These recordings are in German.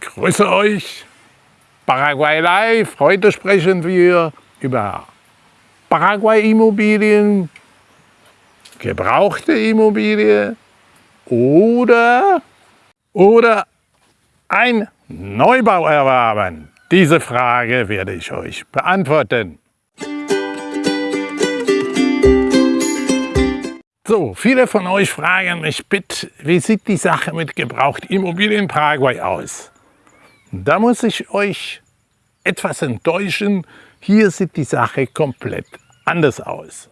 grüße euch. Paraguay Live. Heute sprechen wir über Paraguay-Immobilien, gebrauchte Immobilie oder, oder ein Neubau erwerben. Diese Frage werde ich euch beantworten. So, viele von euch fragen mich, bitte, wie sieht die Sache mit Gebrauchtimmobilien in Paraguay aus? Da muss ich euch etwas enttäuschen, hier sieht die Sache komplett anders aus.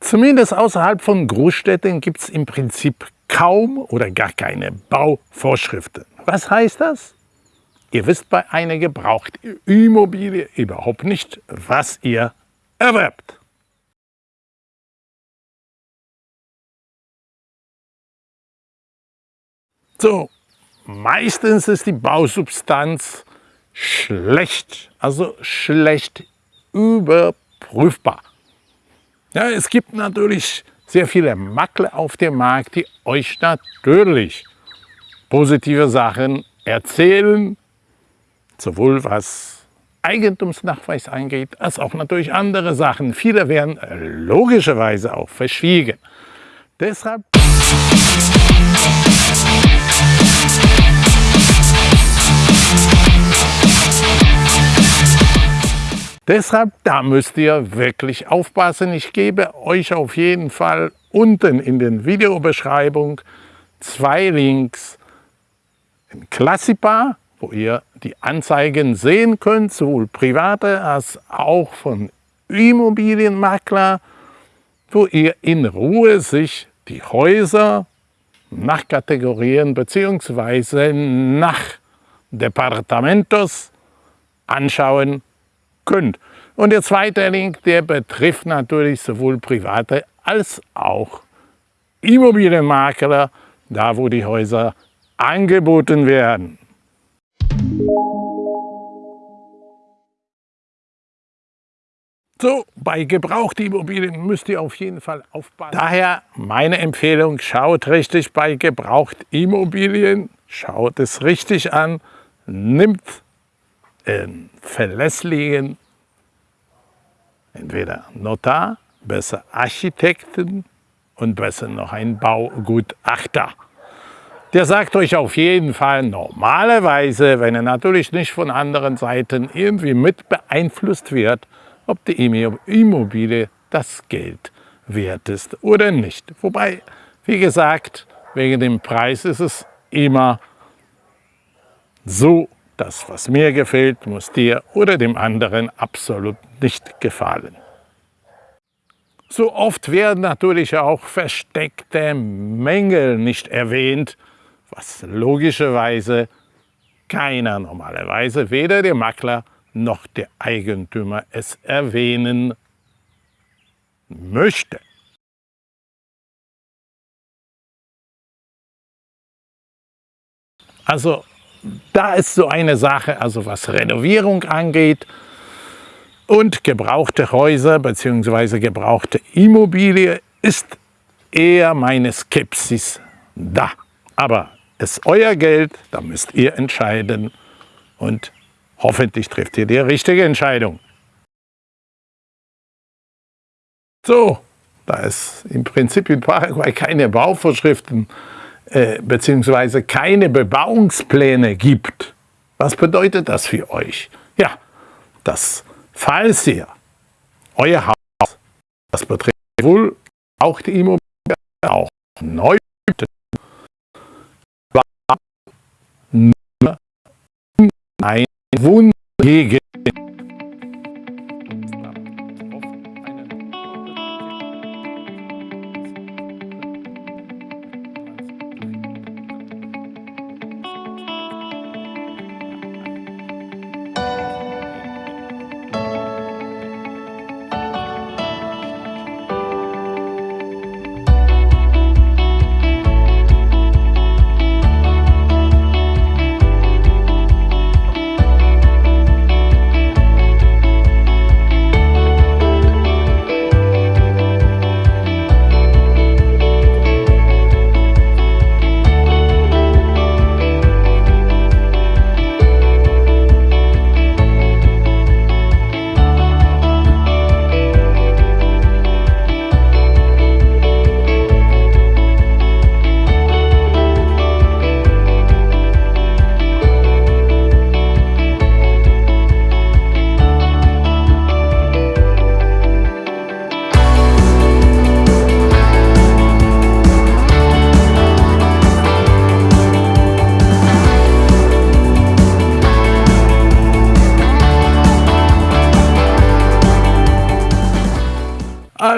Zumindest außerhalb von Großstädten gibt es im Prinzip kaum oder gar keine Bauvorschriften. Was heißt das? Ihr wisst bei einer gebrauchten Immobilie überhaupt nicht, was ihr erwerbt. So, meistens ist die Bausubstanz schlecht, also schlecht überprüfbar. Ja, es gibt natürlich sehr viele Makler auf dem Markt, die euch natürlich positive Sachen erzählen, sowohl was Eigentumsnachweis angeht, als auch natürlich andere Sachen. Viele werden logischerweise auch verschwiegen. Deshalb Deshalb, da müsst ihr wirklich aufpassen. Ich gebe euch auf jeden Fall unten in den Videobeschreibung zwei Links. Ein Klassipa wo ihr die Anzeigen sehen könnt, sowohl private als auch von Immobilienmakler, wo ihr in Ruhe sich die Häuser nach Kategorien bzw. nach Departamentos anschauen könnt. Und der zweite Link, der betrifft natürlich sowohl private als auch Immobilienmakler, da wo die Häuser angeboten werden. So, bei gebrauchten Immobilien müsst ihr auf jeden Fall aufpassen. Daher meine Empfehlung, schaut richtig bei gebrauchten Immobilien, schaut es richtig an, nimmt einen verlässlichen, entweder Notar, besser Architekten und besser noch ein Baugutachter. Der sagt euch auf jeden Fall normalerweise, wenn er natürlich nicht von anderen Seiten irgendwie mit beeinflusst wird, ob die Immobilie das Geld wert ist oder nicht. Wobei, wie gesagt, wegen dem Preis ist es immer so, das, was mir gefällt, muss dir oder dem anderen absolut nicht gefallen. So oft werden natürlich auch versteckte Mängel nicht erwähnt, was logischerweise keiner normalerweise, weder der Makler noch der Eigentümer es erwähnen möchte. Also da ist so eine Sache, also was Renovierung angeht und gebrauchte Häuser bzw. gebrauchte Immobilie ist eher meine Skepsis da. Aber es ist euer Geld, da müsst ihr entscheiden und Hoffentlich trifft ihr die richtige Entscheidung. So, da es im Prinzip in Paraguay keine Bauvorschriften äh, bzw. keine Bebauungspläne gibt, was bedeutet das für euch? Ja, dass falls ihr euer Haus, das betrifft wohl auch die Immobilie, auch neu ein Wundhege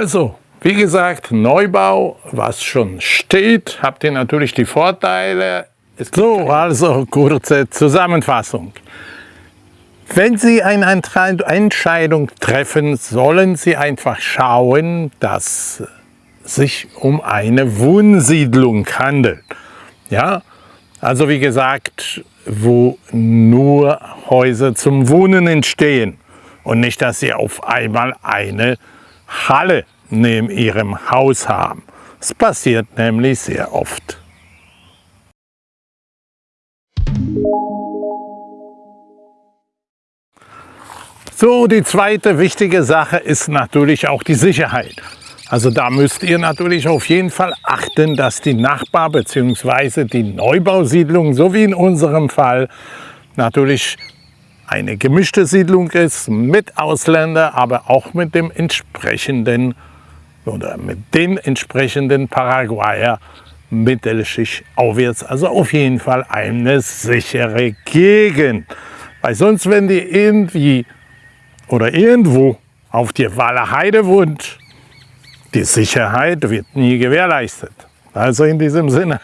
Also, wie gesagt, Neubau, was schon steht, habt ihr natürlich die Vorteile. So, also kurze Zusammenfassung. Wenn Sie eine Entscheidung treffen, sollen Sie einfach schauen, dass es sich um eine Wohnsiedlung handelt. Ja, also wie gesagt, wo nur Häuser zum Wohnen entstehen und nicht, dass Sie auf einmal eine Halle neben Ihrem Haus haben. Das passiert nämlich sehr oft. So, die zweite wichtige Sache ist natürlich auch die Sicherheit. Also da müsst ihr natürlich auf jeden Fall achten, dass die Nachbar- bzw. die Neubausiedlung, so wie in unserem Fall, natürlich eine gemischte Siedlung ist mit Ausländer, aber auch mit dem entsprechenden oder mit den entsprechenden Paraguayer Mittelschicht aufwärts. Also auf jeden Fall eine sichere Gegend. Weil sonst, wenn die irgendwie oder irgendwo auf der Waller Heide wohnt, die Sicherheit wird nie gewährleistet. Also in diesem Sinne.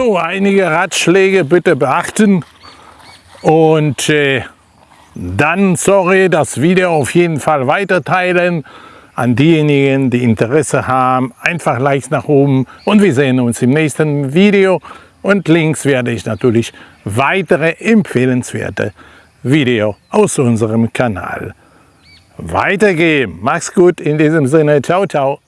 So, einige Ratschläge bitte beachten und äh, dann, sorry, das Video auf jeden Fall weiter teilen an diejenigen, die Interesse haben. Einfach Likes nach oben und wir sehen uns im nächsten Video. Und links werde ich natürlich weitere empfehlenswerte Videos aus unserem Kanal weitergeben. Mach's gut in diesem Sinne. Ciao, ciao.